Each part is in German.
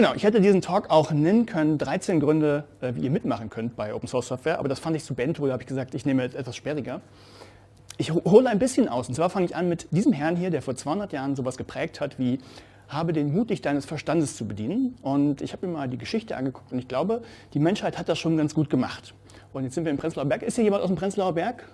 Genau, ich hätte diesen Talk auch nennen können, 13 Gründe, äh, wie ihr mitmachen könnt bei Open Source Software, aber das fand ich zu bento, da habe ich gesagt, ich nehme etwas sperriger. Ich hole ein bisschen aus, und zwar fange ich an mit diesem Herrn hier, der vor 200 Jahren sowas geprägt hat wie habe den Mut, dich deines Verstandes zu bedienen. Und ich habe mir mal die Geschichte angeguckt und ich glaube, die Menschheit hat das schon ganz gut gemacht. Und jetzt sind wir im Prenzlauer Berg. Ist hier jemand aus dem Prenzlauer Berg?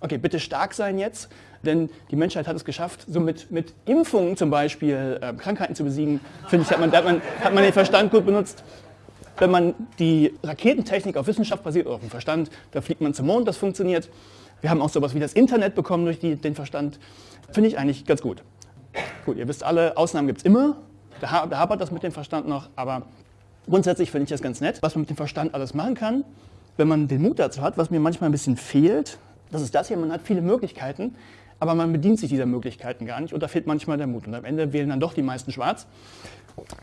Okay, bitte stark sein jetzt, denn die Menschheit hat es geschafft, so mit, mit Impfungen zum Beispiel äh, Krankheiten zu besiegen. Finde ich, hat man, hat, man, hat man den Verstand gut benutzt. Wenn man die Raketentechnik auf Wissenschaft basiert oder auf dem Verstand, da fliegt man zum Mond, das funktioniert. Wir haben auch sowas wie das Internet bekommen durch die, den Verstand. Finde ich eigentlich ganz gut. Gut, ihr wisst alle, Ausnahmen gibt es immer. Da, da hapert das mit dem Verstand noch, aber grundsätzlich finde ich das ganz nett, was man mit dem Verstand alles machen kann. Wenn man den Mut dazu hat, was mir manchmal ein bisschen fehlt, das ist das hier, man hat viele Möglichkeiten, aber man bedient sich dieser Möglichkeiten gar nicht und da fehlt manchmal der Mut. Und am Ende wählen dann doch die meisten schwarz.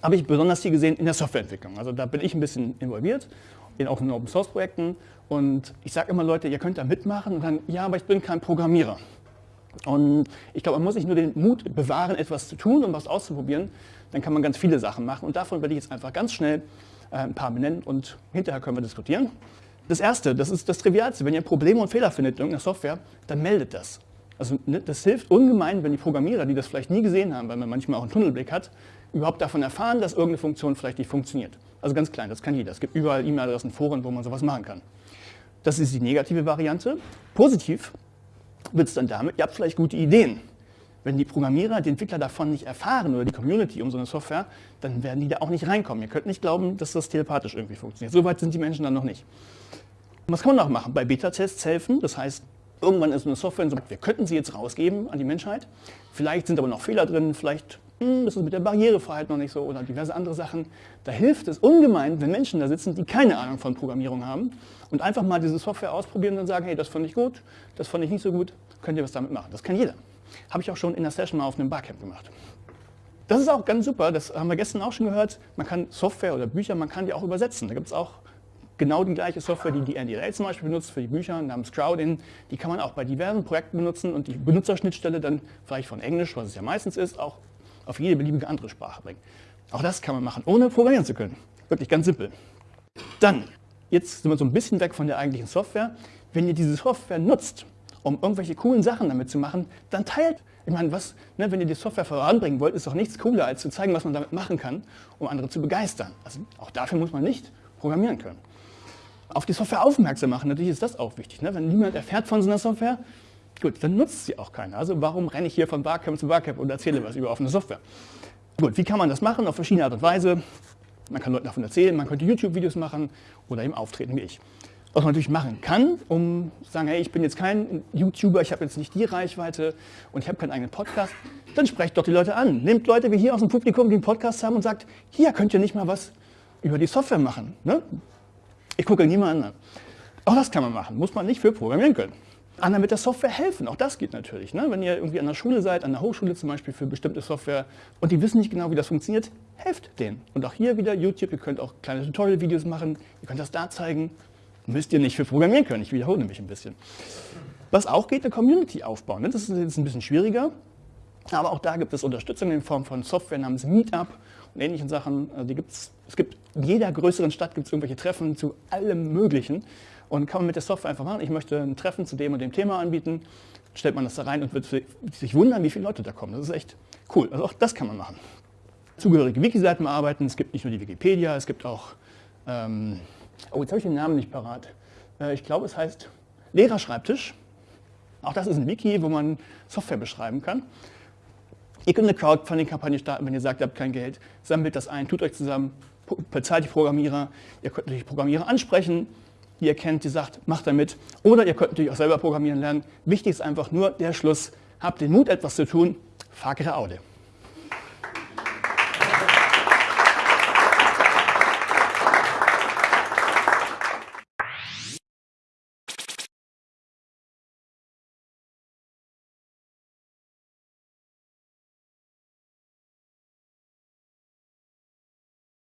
Habe ich besonders hier gesehen in der Softwareentwicklung. Also da bin ich ein bisschen involviert, in auch in Open Source Projekten. Und ich sage immer Leute, ihr könnt da mitmachen und dann, ja, aber ich bin kein Programmierer. Und ich glaube, man muss sich nur den Mut bewahren, etwas zu tun und was auszuprobieren. Dann kann man ganz viele Sachen machen. Und davon werde ich jetzt einfach ganz schnell äh, ein paar benennen und hinterher können wir diskutieren. Das erste, das ist das Trivialste. Wenn ihr Probleme und Fehler findet in irgendeiner Software, dann meldet das. Also ne, das hilft ungemein, wenn die Programmierer, die das vielleicht nie gesehen haben, weil man manchmal auch einen Tunnelblick hat, überhaupt davon erfahren, dass irgendeine Funktion vielleicht nicht funktioniert. Also ganz klein, das kann jeder. Es gibt überall E-Mail-Adressen, Foren, wo man sowas machen kann. Das ist die negative Variante. Positiv wird es dann damit, ihr habt vielleicht gute Ideen. Wenn die Programmierer, die Entwickler davon nicht erfahren oder die Community um so eine Software, dann werden die da auch nicht reinkommen. Ihr könnt nicht glauben, dass das telepathisch irgendwie funktioniert. So weit sind die Menschen dann noch nicht. Was kann man noch machen? Bei Beta-Tests helfen. Das heißt, irgendwann ist eine Software, so, wir könnten sie jetzt rausgeben an die Menschheit. Vielleicht sind aber noch Fehler drin, vielleicht hm, ist es mit der Barrierefreiheit noch nicht so oder diverse andere Sachen. Da hilft es ungemein, wenn Menschen da sitzen, die keine Ahnung von Programmierung haben und einfach mal diese Software ausprobieren und dann sagen, hey, das fand ich gut, das fand ich nicht so gut, könnt ihr was damit machen. Das kann jeder. Habe ich auch schon in der Session mal auf einem Barcamp gemacht. Das ist auch ganz super, das haben wir gestern auch schon gehört. Man kann Software oder Bücher, man kann die auch übersetzen. Da gibt es auch genau die gleiche Software, die die NDLA zum Beispiel benutzt für die Bücher namens Crowdin, die kann man auch bei diversen Projekten benutzen und die Benutzerschnittstelle dann vielleicht von Englisch, was es ja meistens ist, auch auf jede beliebige andere Sprache bringen. Auch das kann man machen, ohne programmieren zu können. Wirklich ganz simpel. Dann, jetzt sind wir so ein bisschen weg von der eigentlichen Software. Wenn ihr diese Software nutzt, um irgendwelche coolen Sachen damit zu machen, dann teilt. Ich meine, was, ne, wenn ihr die Software voranbringen wollt, ist doch nichts cooler, als zu zeigen, was man damit machen kann, um andere zu begeistern. Also auch dafür muss man nicht programmieren können auf die Software aufmerksam machen. Natürlich ist das auch wichtig. Ne? Wenn niemand erfährt von so einer Software, gut, dann nutzt sie auch keiner. Also warum renne ich hier von Barcamp zu Barcamp und erzähle was über offene Software? Gut, wie kann man das machen? Auf verschiedene Art und Weise. Man kann Leuten davon erzählen, man könnte YouTube-Videos machen oder eben auftreten wie ich. Was man natürlich machen kann, um zu sagen, hey, ich bin jetzt kein YouTuber, ich habe jetzt nicht die Reichweite und ich habe keinen eigenen Podcast, dann sprecht doch die Leute an. Nehmt Leute wie hier aus dem Publikum, die einen Podcast haben und sagt, hier könnt ihr nicht mal was über die Software machen. Ne? Ich gucke niemanden an. Auch das kann man machen, muss man nicht für programmieren können. Anderen mit der Software helfen, auch das geht natürlich. Ne? Wenn ihr irgendwie an der Schule seid, an der Hochschule zum Beispiel für bestimmte Software und die wissen nicht genau, wie das funktioniert, helft denen. Und auch hier wieder YouTube, ihr könnt auch kleine Tutorial-Videos machen, ihr könnt das da zeigen. Müsst ihr nicht für programmieren können, ich wiederhole mich ein bisschen. Was auch geht, eine Community aufbauen. Das ist jetzt ein bisschen schwieriger, aber auch da gibt es Unterstützung in Form von Software namens Meetup und ähnlichen Sachen. Also die gibt's, es gibt in jeder größeren Stadt gibt es irgendwelche Treffen zu allem Möglichen. Und kann man mit der Software einfach machen, ich möchte ein Treffen zu dem und dem Thema anbieten, stellt man das da rein und wird sich wundern, wie viele Leute da kommen. Das ist echt cool. Also auch das kann man machen. Zugehörige Wiki-Seiten bearbeiten. Es gibt nicht nur die Wikipedia, es gibt auch, ähm, oh jetzt habe ich den Namen nicht parat. Äh, ich glaube es heißt Lehrerschreibtisch. Auch das ist ein Wiki, wo man Software beschreiben kann. Ihr könnt eine Crowdfunding-Kampagne starten, wenn ihr sagt, ihr habt kein Geld, sammelt das ein, tut euch zusammen, bezahlt die Programmierer. Ihr könnt natürlich Programmierer ansprechen, die ihr kennt, die sagt, macht damit. Oder ihr könnt natürlich auch selber programmieren lernen. Wichtig ist einfach nur der Schluss, habt den Mut, etwas zu tun, facere Aude.